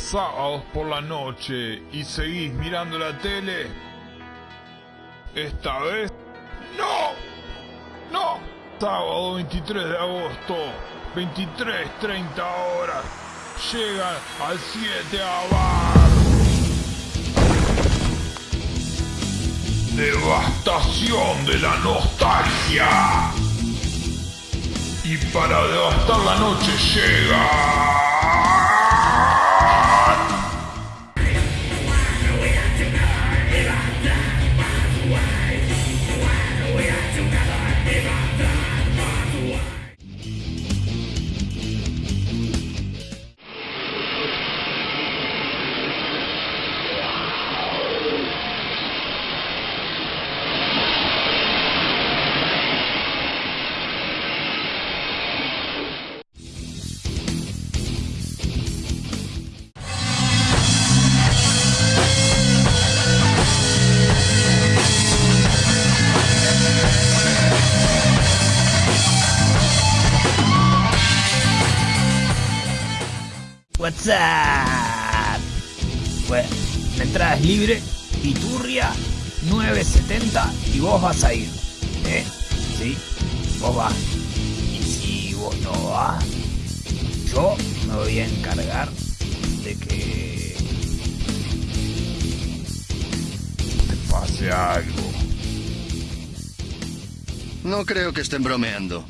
sábados por la noche y seguís mirando la tele, esta vez no, no, sábado 23 de agosto, 23.30 horas, llegan al 7 a bar. Devastación de la nostalgia. Y para devastar la noche llega... What's up? Bueno, la entrada es libre, Iturria 970 y vos vas a ir. ¿Eh? Sí, vos vas. Y si vos no vas, yo me voy a encargar de que te pase algo. No creo que estén bromeando.